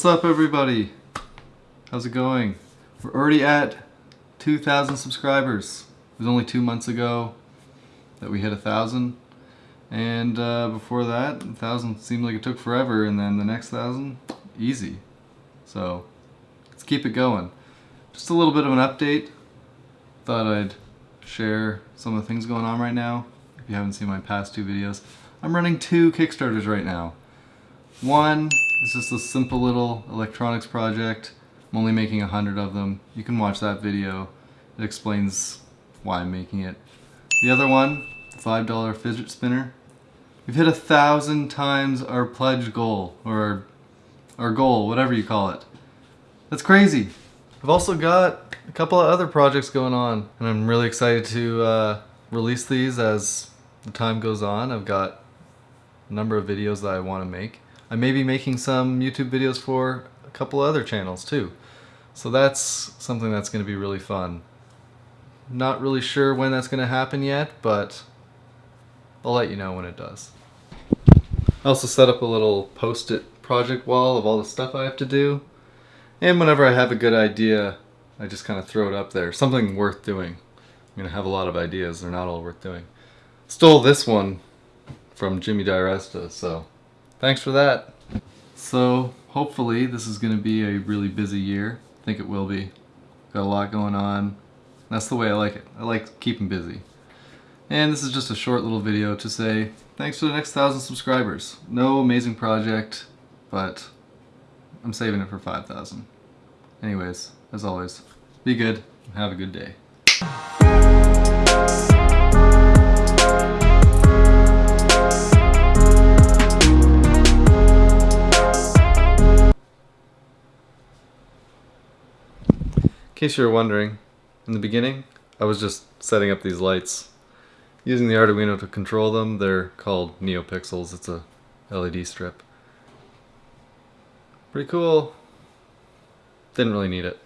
What's up everybody? How's it going? We're already at 2,000 subscribers. It was only two months ago that we hit a thousand and uh, before that, a thousand seemed like it took forever and then the next thousand, easy. So let's keep it going. Just a little bit of an update. Thought I'd share some of the things going on right now. If you haven't seen my past two videos, I'm running two Kickstarters right now. One it's just a simple little electronics project. I'm only making a hundred of them. You can watch that video. It explains why I'm making it. The other one, $5 fidget spinner. We've hit a thousand times our pledge goal, or our, goal, whatever you call it. That's crazy. I've also got a couple of other projects going on, and I'm really excited to uh, release these as the time goes on. I've got a number of videos that I want to make. I may be making some YouTube videos for a couple other channels too. So that's something that's going to be really fun. Not really sure when that's going to happen yet, but I'll let you know when it does. I also set up a little post-it project wall of all the stuff I have to do. And whenever I have a good idea, I just kind of throw it up there. Something worth doing. I'm going to have a lot of ideas. They're not all worth doing. Stole this one from Jimmy DiResta, so thanks for that. So hopefully this is going to be a really busy year. I think it will be. Got a lot going on. That's the way I like it. I like keeping busy. And this is just a short little video to say thanks for the next thousand subscribers. No amazing project, but I'm saving it for 5,000. Anyways, as always, be good have a good day. Case you were wondering, in the beginning, I was just setting up these lights. Using the Arduino to control them, they're called NeoPixels. It's a LED strip. Pretty cool. Didn't really need it.